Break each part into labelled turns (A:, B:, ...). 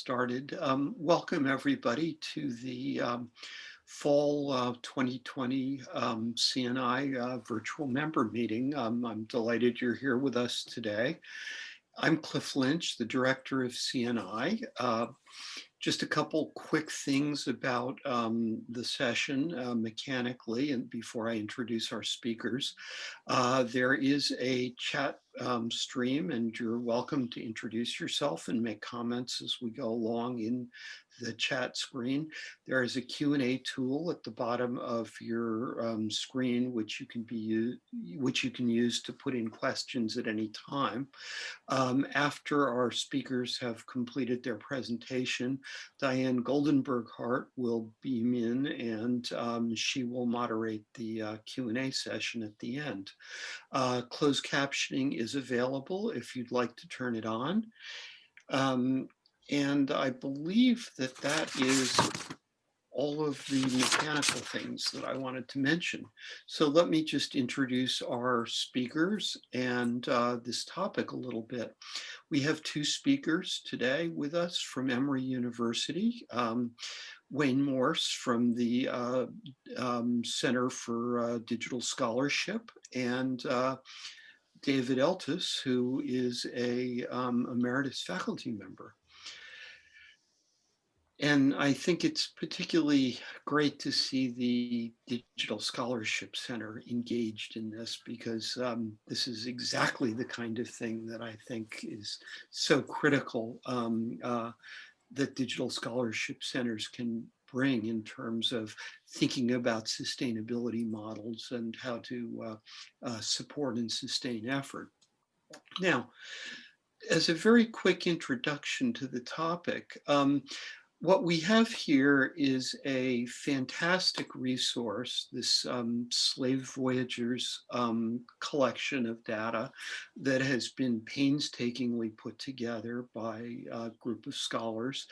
A: started, um, welcome everybody to the um, fall uh, 2020 um, CNI uh, virtual member meeting. Um, I'm delighted you're here with us today. I'm Cliff Lynch, the director of CNI. Uh, just a couple quick things about um, the session uh, mechanically and before I introduce our speakers. Uh, there is a chat um, stream and you're welcome to introduce yourself and make comments as we go along in the chat screen. There is a Q&A tool at the bottom of your um, screen, which you can be which you can use to put in questions at any time. Um, after our speakers have completed their presentation, Diane Goldenberg Hart will beam in and um, she will moderate the uh, Q&A session at the end. Uh, closed captioning is available if you'd like to turn it on. Um, and I believe that that is all of the mechanical things that I wanted to mention. So let me just introduce our speakers and uh, this topic a little bit. We have two speakers today with us from Emory University. Um, Wayne Morse from the uh, um, Center for uh, Digital Scholarship and uh, David Eltis, who is a um, emeritus faculty member. And I think it's particularly great to see the Digital Scholarship Center engaged in this because um, this is exactly the kind of thing that I think is so critical um, uh, that digital scholarship centers can bring in terms of thinking about sustainability models and how to uh, uh, support and sustain effort. Now, as a very quick introduction to the topic, um, what we have here is a fantastic resource, this um, Slave Voyagers um, collection of data that has been painstakingly put together by a group of scholars.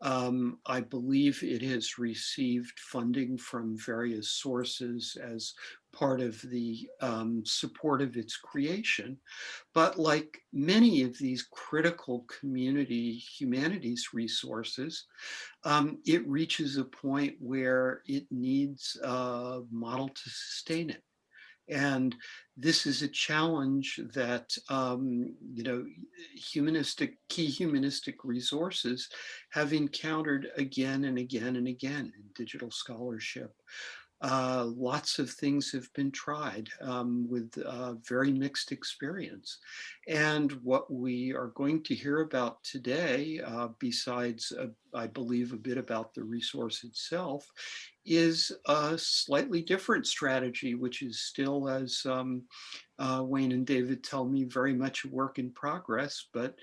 A: Um, I believe it has received funding from various sources as part of the um, support of its creation. But like many of these critical community humanities resources, um, it reaches a point where it needs a model to sustain it. And this is a challenge that, um, you know, humanistic, key humanistic resources have encountered again and again and again in digital scholarship. Uh, lots of things have been tried um, with uh, very mixed experience. And what we are going to hear about today, uh, besides, uh, I believe, a bit about the resource itself, is a slightly different strategy, which is still, as um, uh, Wayne and David tell me, very much a work in progress, but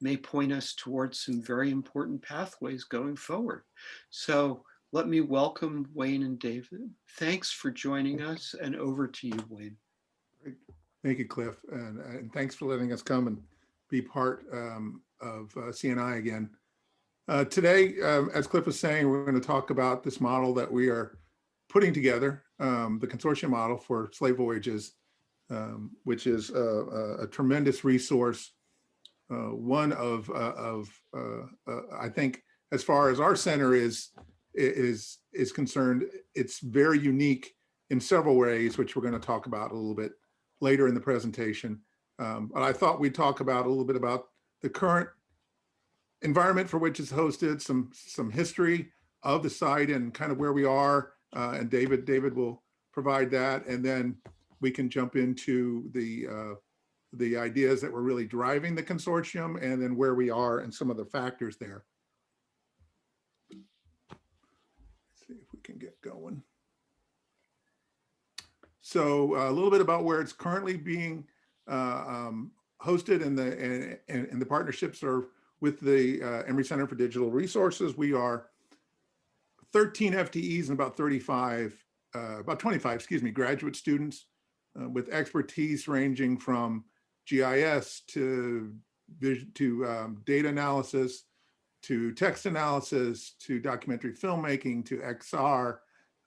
A: may point us towards some very important pathways going forward. So let me welcome Wayne and David. Thanks for joining us and over to you, Wayne.
B: Thank you, Cliff. And, and thanks for letting us come and be part um, of uh, CNI again. Uh, today, um, as Cliff was saying, we're going to talk about this model that we are putting together, um, the consortium model for slave voyages, um, which is a, a, a, tremendous resource. Uh, one of, uh, of uh, uh, I think, as far as our center is is is concerned, it's very unique in several ways, which we're going to talk about a little bit later in the presentation. Um, but I thought we'd talk about a little bit about the current environment for which it's hosted, some some history of the site and kind of where we are. Uh, and David David will provide that, and then we can jump into the uh, the ideas that were really driving the consortium, and then where we are and some of the factors there. Can get going. So uh, a little bit about where it's currently being uh, um, hosted and the and, and, the partnerships are with the uh, Emory Center for Digital Resources. We are 13 FTEs and about 35, uh, about 25, excuse me, graduate students uh, with expertise ranging from GIS to to um, data analysis, to text analysis, to documentary filmmaking, to XR.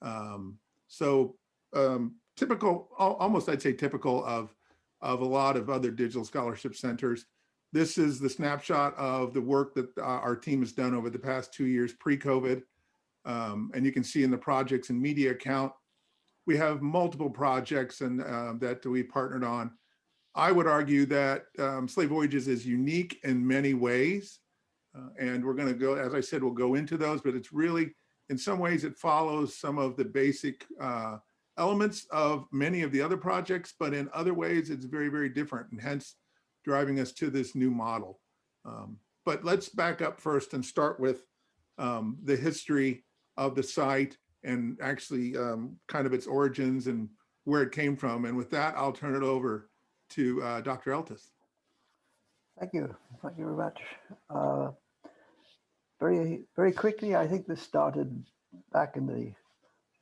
B: Um, so um, typical, almost I'd say typical of, of a lot of other digital scholarship centers. This is the snapshot of the work that uh, our team has done over the past two years pre-COVID. Um, and you can see in the projects and media account, we have multiple projects and uh, that we partnered on. I would argue that um, Slave Voyages is unique in many ways. Uh, and we're going to go, as I said, we'll go into those, but it's really, in some ways, it follows some of the basic uh, elements of many of the other projects, but in other ways, it's very, very different and hence driving us to this new model. Um, but let's back up first and start with um, the history of the site and actually um, kind of its origins and where it came from. And with that, I'll turn it over to uh, Dr. Eltis.
C: Thank you. Thank you very much. Uh, very, very quickly, I think this started back in the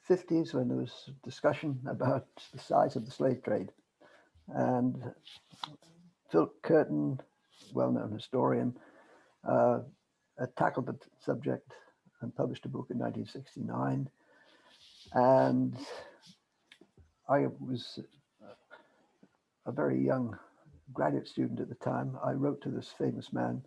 C: 50s when there was discussion about the size of the slave trade. And Phil Curtin, well-known historian, uh, tackled the subject and published a book in 1969. And I was a very young graduate student at the time. I wrote to this famous man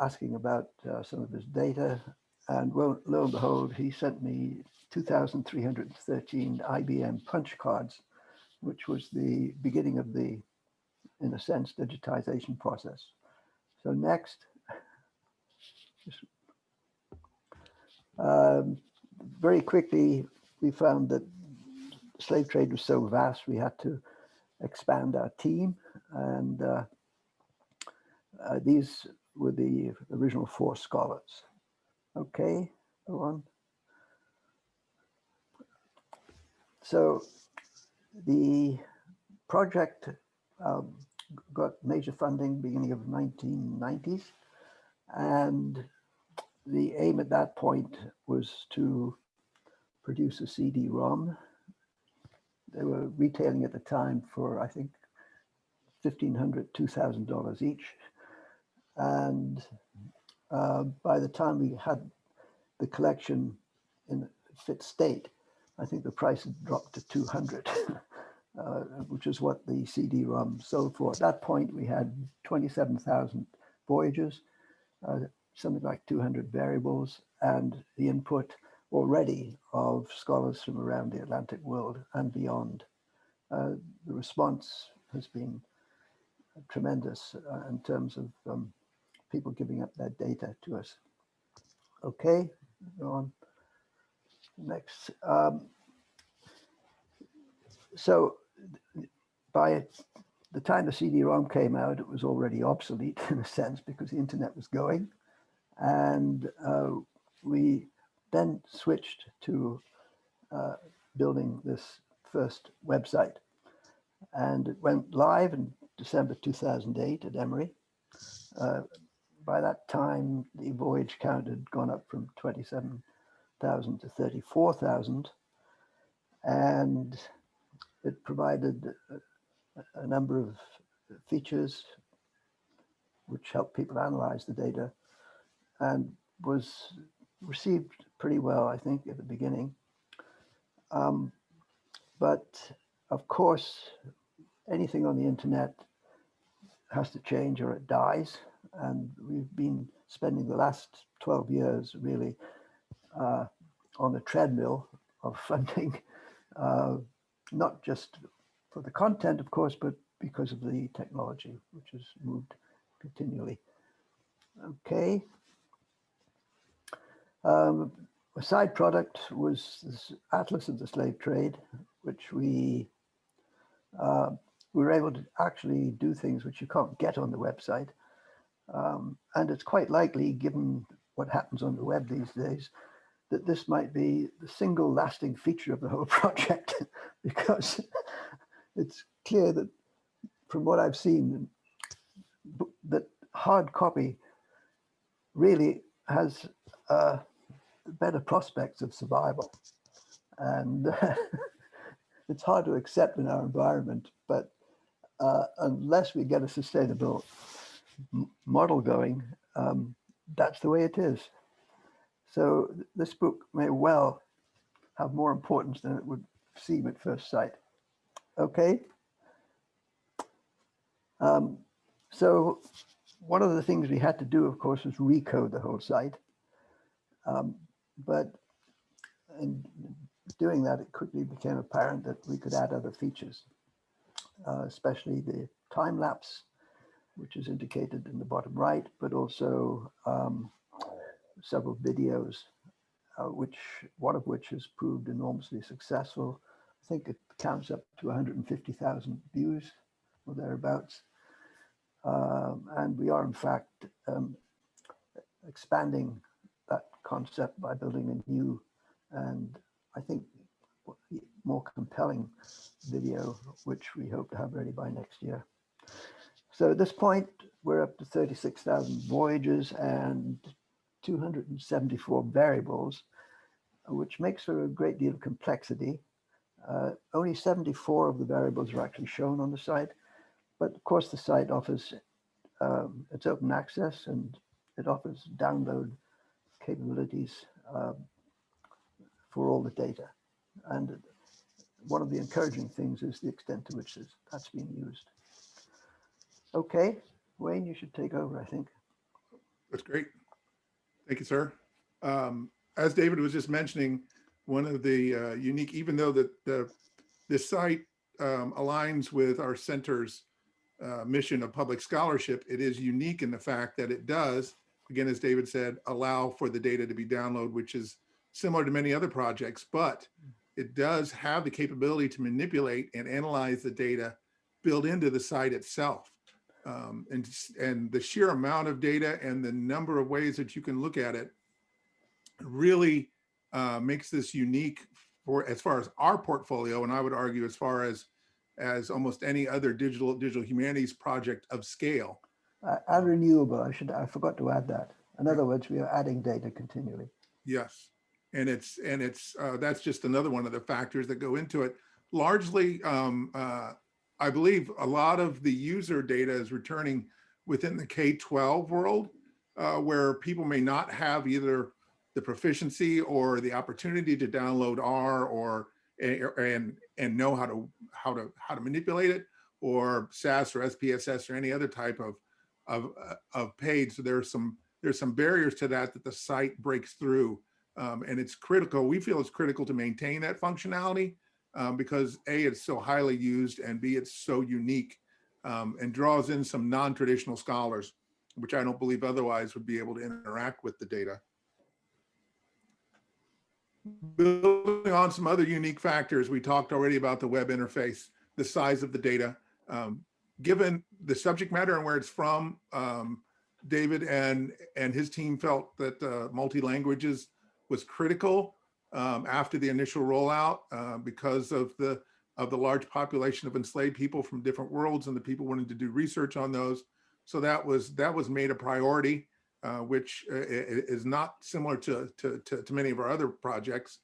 C: asking about uh, some of his data. And lo, and behold, he sent me 2,313 IBM punch cards, which was the beginning of the, in a sense, digitization process. So next, um, very quickly, we found that slave trade was so vast, we had to expand our team. And uh, uh, these were the original four scholars. Okay, go on. So the project um, got major funding beginning of 1990s. And the aim at that point was to produce a CD-ROM. They were retailing at the time for, I think, $1,500, $2,000 each. And uh, by the time we had the collection in fit state, I think the price had dropped to 200, uh, which is what the CD-ROM sold for. At that point, we had 27,000 voyages, uh, something like 200 variables, and the input already of scholars from around the Atlantic world and beyond. Uh, the response has been tremendous uh, in terms of um, people giving up their data to us. Okay, go on. Next. Um, so by the time the CD-ROM came out, it was already obsolete in a sense because the internet was going. And uh, we then switched to uh, building this first website. And it went live in December 2008 at Emory. Uh, by that time, the voyage count had gone up from 27,000 to 34,000. And it provided a, a number of features which helped people analyze the data and was received pretty well, I think, at the beginning. Um, but of course, anything on the internet has to change or it dies. And we've been spending the last 12 years really uh, on a treadmill of funding, uh, not just for the content, of course, but because of the technology, which has moved continually. Okay. Um, a side product was this Atlas of the Slave Trade, which we uh, we were able to actually do things which you can't get on the website. Um, and it's quite likely, given what happens on the web these days, that this might be the single lasting feature of the whole project, because it's clear that from what I've seen, that hard copy really has uh, better prospects of survival. And it's hard to accept in our environment, but uh, unless we get a sustainable model going, um, that's the way it is. So this book may well have more importance than it would seem at first sight. Okay. Um, so one of the things we had to do, of course, was recode the whole site. Um, but in doing that, it quickly became apparent that we could add other features, uh, especially the time lapse, which is indicated in the bottom right, but also um, several videos, uh, which one of which has proved enormously successful. I think it counts up to 150,000 views or thereabouts. Um, and we are in fact um, expanding that concept by building a new and I think more compelling video, which we hope to have ready by next year. So at this point, we're up to 36,000 voyages and 274 variables, which makes for a great deal of complexity. Uh, only 74 of the variables are actually shown on the site, but of course the site offers, um, it's open access and it offers download capabilities um, for all the data. And one of the encouraging things is the extent to which that's being used. Okay, Wayne, you should take over, I think.
B: That's great. Thank you, sir. Um, as David was just mentioning, one of the uh, unique, even though that the this site um, aligns with our center's uh, mission of public scholarship, it is unique in the fact that it does, again, as David said, allow for the data to be downloaded, which is similar to many other projects, but it does have the capability to manipulate and analyze the data built into the site itself. Um, and, and the sheer amount of data and the number of ways that you can look at it really uh, makes this unique for as far as our portfolio. And I would argue as far as as almost any other digital digital humanities project of scale.
C: Uh, and renewable, I should, I forgot to add that. In other words, we are adding data continually.
B: Yes. And it's and it's uh, that's just another one of the factors that go into it. Largely, um, uh, I believe a lot of the user data is returning within the K-12 world, uh, where people may not have either the proficiency or the opportunity to download R or and and know how to how to how to manipulate it or SAS or SPSS or any other type of of uh, of page. So there's some there's some barriers to that that the site breaks through, um, and it's critical. We feel it's critical to maintain that functionality um, because A, it's so highly used, and B, it's so unique um, and draws in some non-traditional scholars, which I don't believe otherwise would be able to interact with the data. Building on some other unique factors, we talked already about the web interface, the size of the data. Um, given the subject matter and where it's from, um, David and, and his team felt that uh, multi-languages was critical um, after the initial rollout uh, because of the of the large population of enslaved people from different worlds and the people wanting to do research on those. So that was that was made a priority, uh, which uh, is not similar to, to, to, to many of our other projects.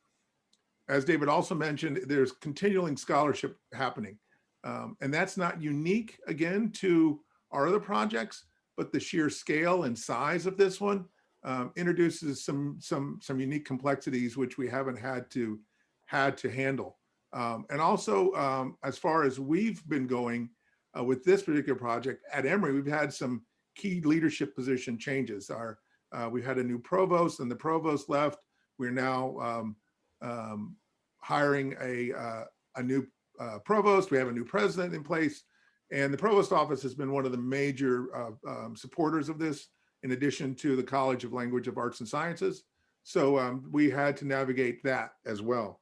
B: As David also mentioned, there's continuing scholarship happening. Um, and that's not unique, again, to our other projects, but the sheer scale and size of this one um, introduces some some some unique complexities which we haven't had to had to handle. Um, and also, um, as far as we've been going uh, with this particular project at Emory, we've had some key leadership position changes. Our uh, we had a new provost, and the provost left. We're now um, um, hiring a uh, a new uh, provost. We have a new president in place, and the provost office has been one of the major uh, um, supporters of this in addition to the College of Language of Arts and Sciences. So um, we had to navigate that as well.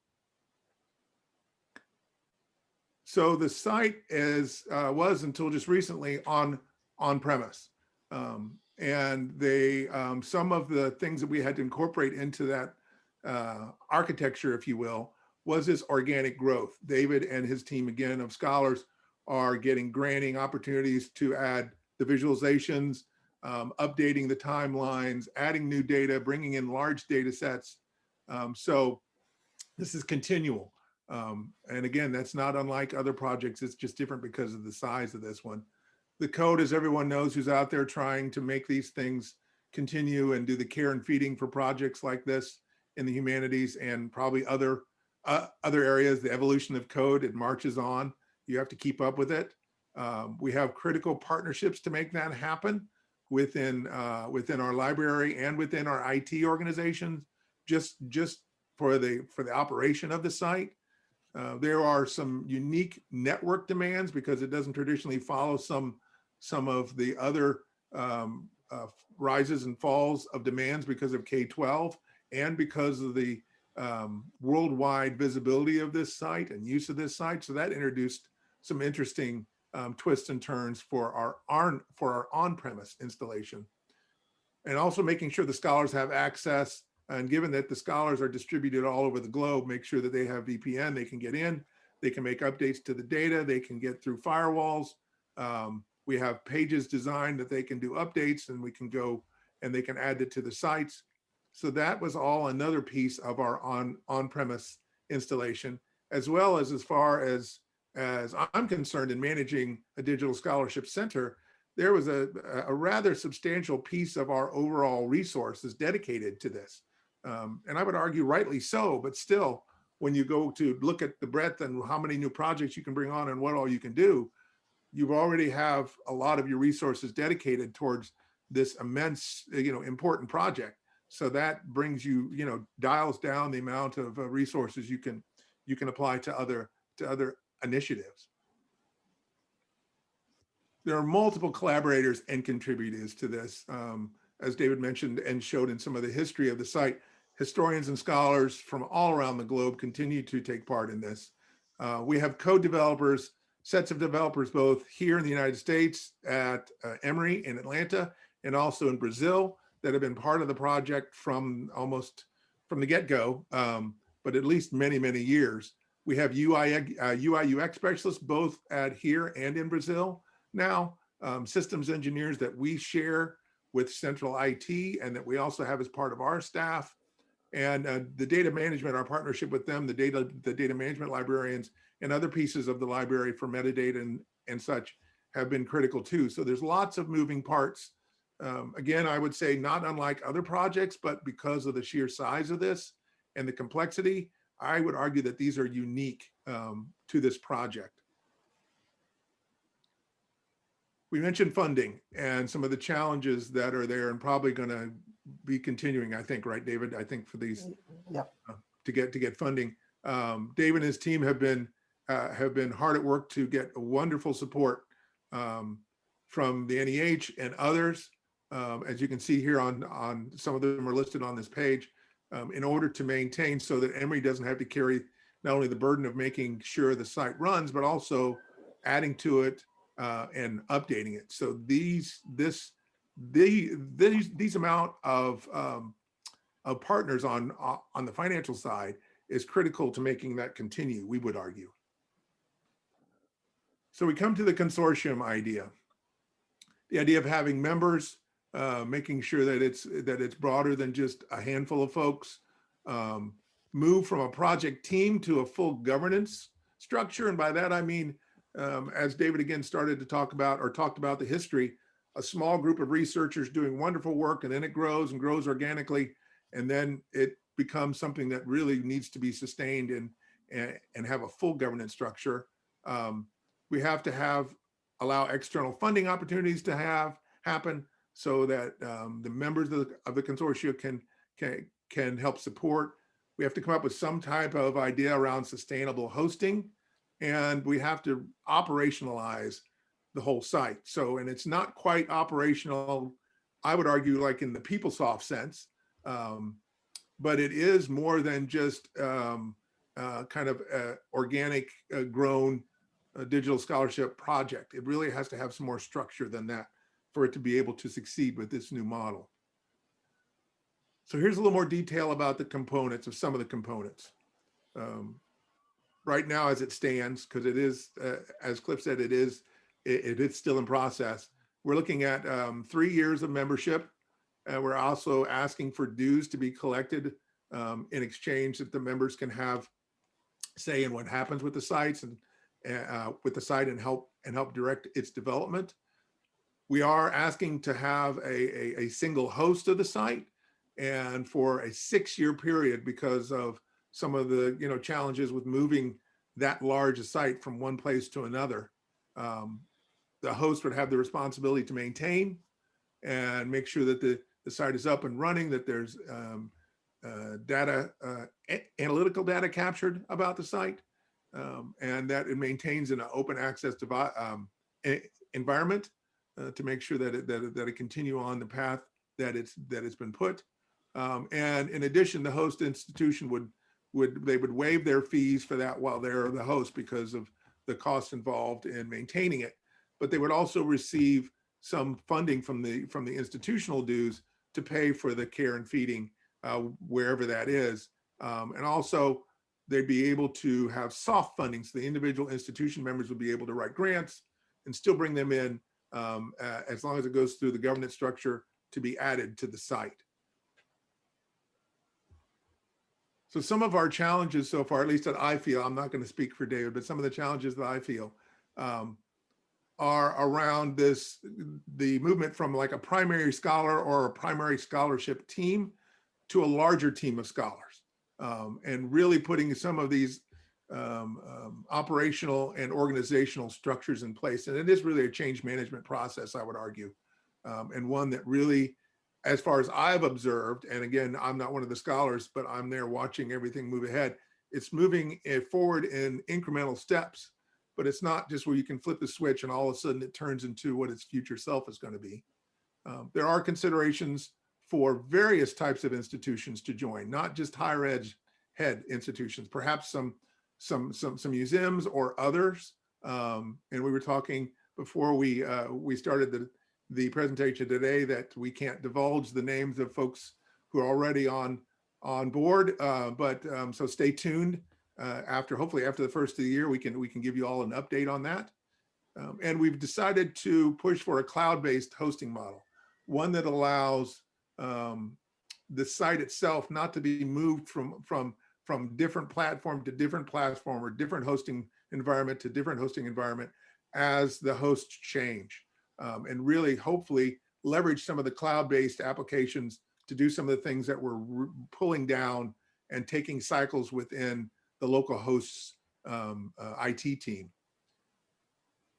B: So the site is uh, was until just recently on on premise, um, and they um, some of the things that we had to incorporate into that uh, architecture, if you will, was this organic growth. David and his team again of scholars are getting granting opportunities to add the visualizations, um, updating the timelines, adding new data, bringing in large data sets. Um, so this is continual. Um, and again, that's not unlike other projects. It's just different because of the size of this one. The code, as everyone knows who's out there trying to make these things continue and do the care and feeding for projects like this in the humanities and probably other uh, other areas, the evolution of code, it marches on. You have to keep up with it. Um, we have critical partnerships to make that happen within uh, within our library and within our IT organizations, just just for the for the operation of the site. Uh, there are some unique network demands because it doesn't traditionally follow some some of the other um, uh, rises and falls of demands because of K-12 and because of the um, worldwide visibility of this site and use of this site. So that introduced some interesting um, twists and turns for our, our for our on-premise installation. And also making sure the scholars have access and given that the scholars are distributed all over the globe, make sure that they have VPN, they can get in, they can make updates to the data, they can get through firewalls. Um, we have pages designed that they can do updates and we can go and they can add it to the sites. So that was all another piece of our on on-premise installation, as well as as far as as I'm concerned in managing a digital scholarship center, there was a, a rather substantial piece of our overall resources dedicated to this. Um, and I would argue rightly so, but still, when you go to look at the breadth and how many new projects you can bring on and what all you can do, you've already have a lot of your resources dedicated towards this immense, you know, important project. So that brings you, you know, dials down the amount of uh, resources you can you can apply to other to other initiatives. There are multiple collaborators and contributors to this. Um, as David mentioned and showed in some of the history of the site, historians and scholars from all around the globe continue to take part in this. Uh, we have co-developers, sets of developers both here in the United States at uh, Emory in Atlanta and also in Brazil that have been part of the project from almost from the get-go, um, but at least many, many years. We have UI, uh, UI UX specialists both at here and in Brazil now, um, systems engineers that we share with central IT and that we also have as part of our staff. And uh, the data management, our partnership with them, the data, the data management librarians and other pieces of the library for metadata and, and such have been critical too. So there's lots of moving parts. Um, again, I would say not unlike other projects, but because of the sheer size of this and the complexity, I would argue that these are unique um, to this project. We mentioned funding and some of the challenges that are there and probably going to be continuing, I think, right, David? I think for these
C: Yep.
B: uh, to get to get funding. Um, Dave and his team have been uh, have been hard at work to get wonderful support um, from the NEH and others. Um, as you can see here on on some of them are listed on this page um, in order to maintain so that Emory doesn't have to carry not only the burden of making sure the site runs, but also adding to it uh, and updating it. So these, this, the, these, these amount of, um, of partners on, uh, on the financial side is critical to making that continue, we would argue. So we come to the consortium idea. The idea of having members uh, making sure that it's that it's broader than just a handful of folks. Um, move from a project team to a full governance structure, and by that I mean, um, as David again started to talk about or talked about the history, a small group of researchers doing wonderful work, and then it grows and grows organically, and then it becomes something that really needs to be sustained and and, and have a full governance structure. Um, we have to have allow external funding opportunities to have happen so that um, the members of the, of the consortia can, can, can help support. We have to come up with some type of idea around sustainable hosting, and we have to operationalize the whole site. So, and it's not quite operational, I would argue like in the PeopleSoft sense, um, but it is more than just um, uh, kind of a organic uh, grown uh, digital scholarship project. It really has to have some more structure than that for it to be able to succeed with this new model. So here's a little more detail about the components of some of the components. Um, right now, as it stands, because it is, uh, as Cliff said, it is, it, it is still in process. We're looking at um, three years of membership. And we're also asking for dues to be collected um, in exchange that the members can have say in what happens with the sites and uh, with the site and help and help direct its development. We are asking to have a, a, a single host of the site and for a six-year period because of some of the you know challenges with moving that large a site from one place to another. Um, the host would have the responsibility to maintain and make sure that the, the site is up and running, that there's um, uh, data, uh, analytical data captured about the site, um, and that it maintains an open access um, environment uh, to make sure that it, that it, that it continue on the path that it's that it's been put. Um, and in addition, the host institution would would they would waive their fees for that while they're the host because of the costs involved in maintaining it. But they would also receive some funding from the from the institutional dues to pay for the care and feeding uh, wherever that is. Um, and also they'd be able to have soft funding. So the individual institution members would be able to write grants and still bring them in um, uh, as long as it goes through the governance structure to be added to the site. So some of our challenges so far, at least that I feel, I'm not going to speak for David, but some of the challenges that I feel um, are around this, the movement from like a primary scholar or a primary scholarship team to a larger team of scholars um, and really putting some of these um, um, operational and organizational structures in place. And it is really a change management process, I would argue, um, and one that really, as far as I've observed, and again, I'm not one of the scholars, but I'm there watching everything move ahead. It's moving forward in incremental steps, but it's not just where you can flip the switch and all of a sudden it turns into what its future self is going to be. Um, there are considerations for various types of institutions to join, not just higher ed head institutions, perhaps some some some some museums or others. Um, and we were talking before we uh, we started the the presentation today that we can't divulge the names of folks who are already on on board. Uh, but um, so stay tuned. Uh, after hopefully after the first of the year, we can we can give you all an update on that. Um, and we've decided to push for a cloud-based hosting model, one that allows um, the site itself not to be moved from from from different platform to different platform or different hosting environment to different hosting environment as the hosts change. Um, and really, hopefully, leverage some of the cloud-based applications to do some of the things that we're pulling down and taking cycles within the local hosts um, uh, IT team.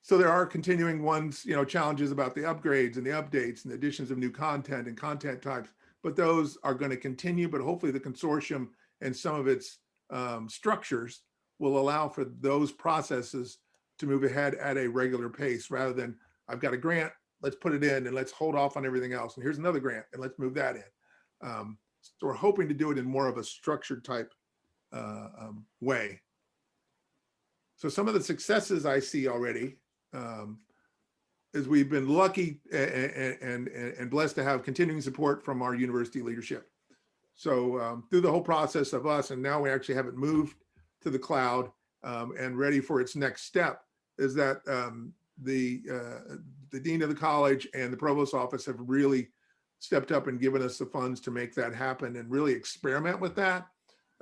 B: So there are continuing ones, you know, challenges about the upgrades and the updates and the additions of new content and content types, but those are going to continue. But hopefully, the consortium and some of its um, structures will allow for those processes to move ahead at a regular pace rather than I've got a grant, let's put it in and let's hold off on everything else. And here's another grant and let's move that in. Um, so we're hoping to do it in more of a structured type uh, um, way. So some of the successes I see already um, is we've been lucky and, and, and blessed to have continuing support from our university leadership. So um, through the whole process of us, and now we actually have it moved to the cloud um, and ready for its next step, is that um, the uh, the dean of the college and the provost office have really stepped up and given us the funds to make that happen and really experiment with that,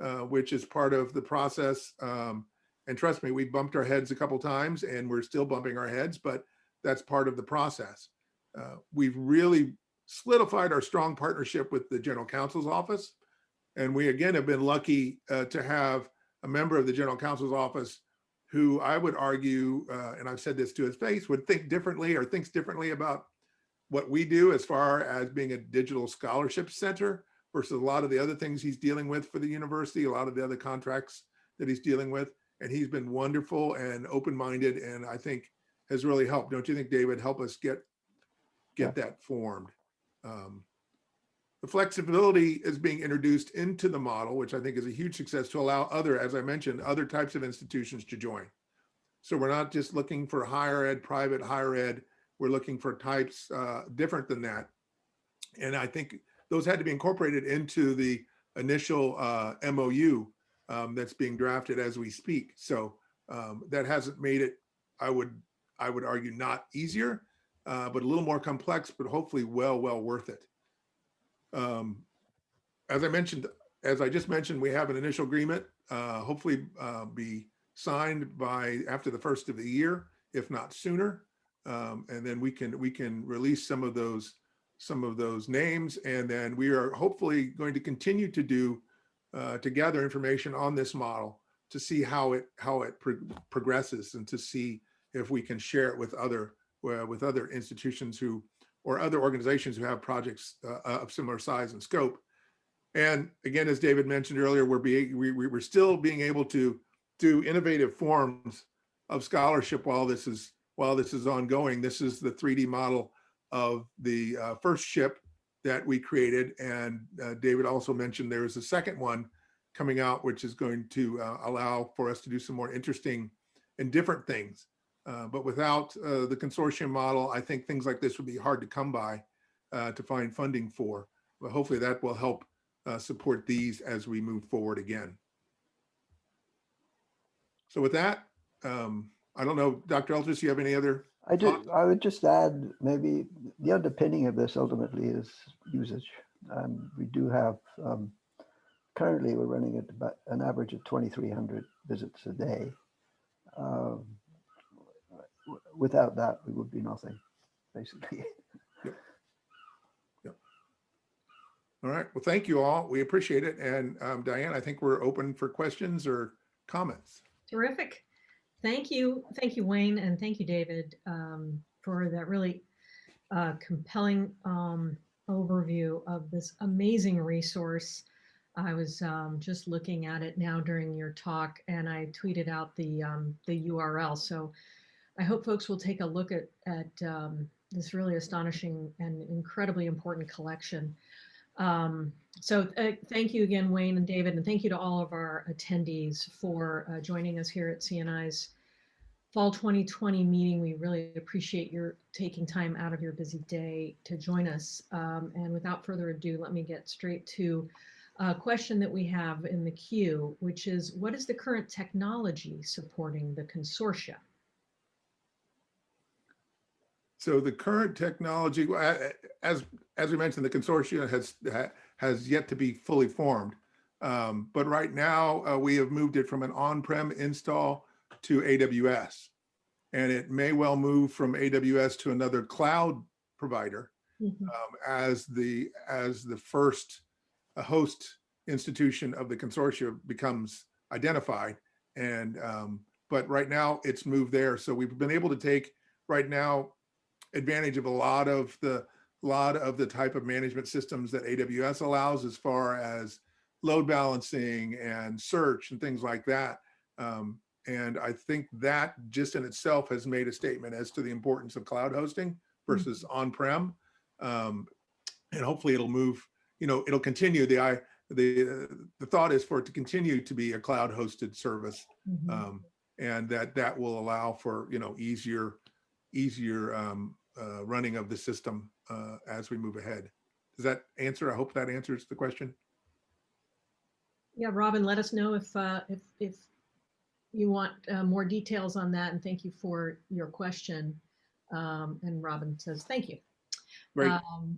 B: uh, which is part of the process. Um, and trust me, we bumped our heads a couple times, and we're still bumping our heads, but that's part of the process. Uh, we've really solidified our strong partnership with the general counsel's office. And we again have been lucky uh, to have a member of the general counsel's office who I would argue, uh, and I've said this to his face, would think differently or thinks differently about what we do as far as being a digital scholarship center versus a lot of the other things he's dealing with for the university, a lot of the other contracts that he's dealing with. And he's been wonderful and open-minded and I think has really helped. Don't you think, David, help us get get that formed? Um, the flexibility is being introduced into the model, which I think is a huge success to allow other, as I mentioned, other types of institutions to join. So we're not just looking for higher ed, private higher ed. We're looking for types uh, different than that. And I think those had to be incorporated into the initial uh, MOU um, that's being drafted as we speak. So um, that hasn't made it, I would, I would argue, not easier, uh, but a little more complex, but hopefully well, well worth it. Um, as I mentioned, as I just mentioned, we have an initial agreement, uh, hopefully uh, be signed by after the first of the year, if not sooner. Um, and then we can we can release some of those some of those names, and then we are hopefully going to continue to do uh, to gather information on this model to see how it how it pro progresses and to see if we can share it with other uh, with other institutions who, or other organizations who have projects uh, of similar size and scope. And again, as David mentioned earlier, we're being, we- we're still being able to do innovative forms of scholarship while this is, while this is ongoing. This is the 3D model of the uh, first ship that we created. And uh, David also mentioned there is a second one coming out, which is going to uh, allow for us to do some more interesting and different things. Uh, But without uh, the consortium model, I think things like this would be hard to come by uh, to find funding for. But hopefully that will help uh, support these as we move forward again. So with that, um, I don't know, Dr. Eltis, you have any other?
C: I do,
B: Thoughts?
C: I would just add, maybe the underpinning of this ultimately is usage. And we do have, um, currently we're running at about an average of 2,300 visits a day. Um, Without that, we would be nothing, basically.
B: All right, well, thank you all. We appreciate it. And um, Diane, I think we're open for questions or comments.
D: Terrific. Thank you. Thank you, Wayne, and thank you, David, um, for that really uh, compelling um, overview of this amazing resource. I was um, just looking at it now during your talk, and I tweeted out the um, the URL. So I hope folks will take a look at at um, this really astonishing and incredibly important collection. Um, so uh, thank you again, Wayne and David, and thank you to all of our attendees for uh, joining us here at CNI's Fall 2020 meeting. We really appreciate your taking time out of your busy day to join us. Um, and without further ado, let me get straight to a question that we have in the queue, which is what is the current technology supporting the consortia?
B: So the current technology, as, as we mentioned, the consortium has, has yet to be fully formed. Um, But right now, uh, we have moved it from an on-prem install to AWS. And it may well move from AWS to another cloud provider
D: Mhm.
B: um, as the, as the first uh, host institution of the consortium becomes identified. And, um, but right now it's moved there. So we've been able to take right now advantage of a lot of the, lot of the type of management systems that AWS allows as far as load balancing and search and things like that. Um, and I think that just in itself has made a statement as to the importance of cloud hosting versus on-prem. Um, and hopefully it'll move, you know, it'll continue. The I the the thought is for it to continue to be a cloud hosted service,
D: Mhm.
B: um, and that that will allow for you know easier easier um, uh, running of the system uh, as we move ahead. Does that answer? I hope that answers the question.
D: Yeah, Robin, let us know if, uh, if, if you want uh, more details on that, and thank you for your question. Um, And Robin says, thank you. Um,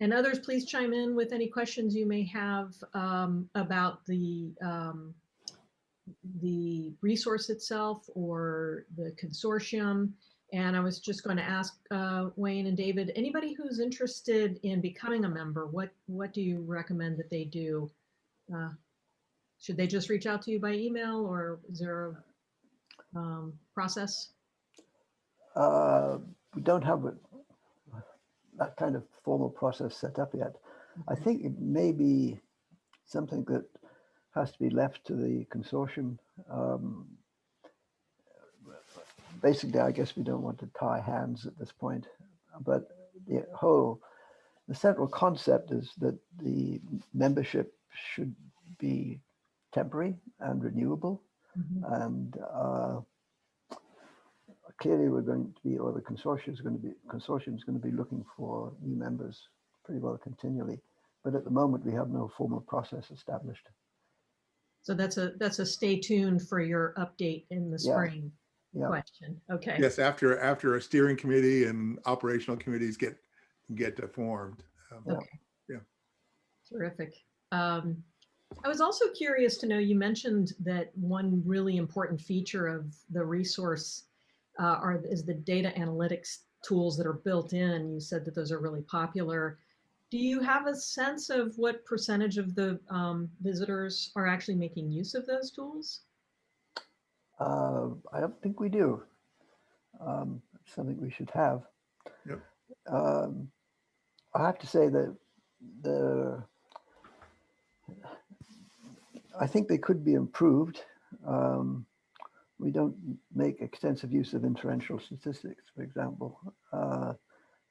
D: And others, please chime in with any questions you may have um, about the, um, the resource itself or the consortium. And I was just going to ask uh, Wayne and David, anybody who's interested in becoming a member, what, what do you recommend that they do? Uh, Should they just reach out to you by email or is there a um, process?
C: Uh, We don't have a- that kind of formal process set up yet. I think it may be something that has to be left to the consortium. Um, Basically, I guess we don't want to tie hands at this point, but the whole, the central concept is that the membership should be temporary and renewable.
D: Mhm.
C: And uh, clearly we're going to be, or the consortium is going to be, consortium is going to be looking for new members pretty well continually. But at the moment, we have no formal process established.
D: So that's a, that's a stay tuned for your update in the
C: Yeah.
D: spring
C: Yeah,
D: question. Okay.
B: Yes, after after a steering committee and operational committees get get formed. Um,
C: Yeah.
D: Okay.
B: Yeah.
D: Terrific. Um, I was also curious to know, you mentioned that one really important feature of the resource uh, are, is the data analytics tools that are built in. You said that those are really popular. Do you have a sense of what percentage of the um, visitors are actually making use of those tools?
C: Uh, I don't think we do. Um, something we should have.
B: Yep.
C: Um, I have to say that the, I think they could be improved. Um, we don't make extensive use of inferential statistics, for example. Uh,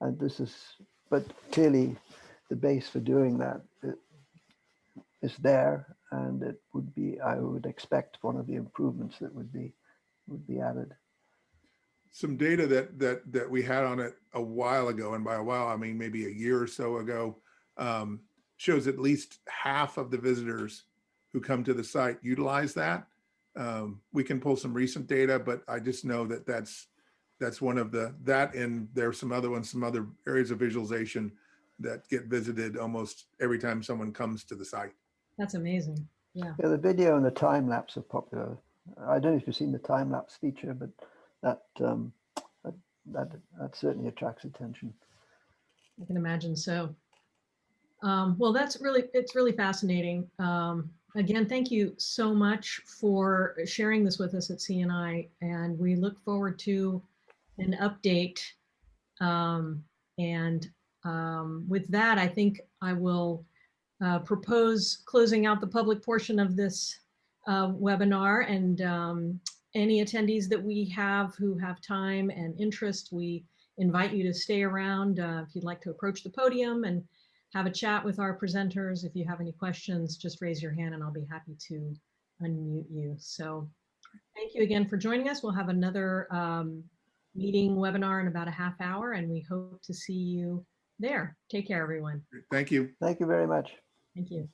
C: and this is, but clearly the base for doing that is there and it would be, I would expect one of the improvements that would be, would be added.
B: some data that that that we had on it a while ago, and by a while I mean maybe a year or so ago, um, shows at least half of the visitors who come to the site utilize that. Um, we can pull some recent data, but I just know that that's that's one of the that and there's some other ones, some other areas of visualization that get visited almost every time someone comes to the site.
D: That's amazing. Yeah.
C: Yeah, the video and the time lapse are popular. I don't know if you've seen the time lapse feature, but that, um, that, that, that certainly attracts attention.
D: I can imagine so. Um, well, that's really, it's really fascinating. Um, again, thank you so much for sharing this with us at CNI, and we look forward to an update. Um, and um, with that, I think I will uh, propose closing out the public portion of this uh, webinar and um, any attendees that we have who have time and interest, we invite you to stay around uh, if you'd like to approach the podium and have a chat with our presenters. If you have any questions, just raise your hand and I'll be happy to unmute you. So thank you again for joining us. We'll have another um, meeting webinar in about a half hour and we hope to see you there. Take care, everyone.
B: Thank you.
C: Thank you very much.
D: Thank you.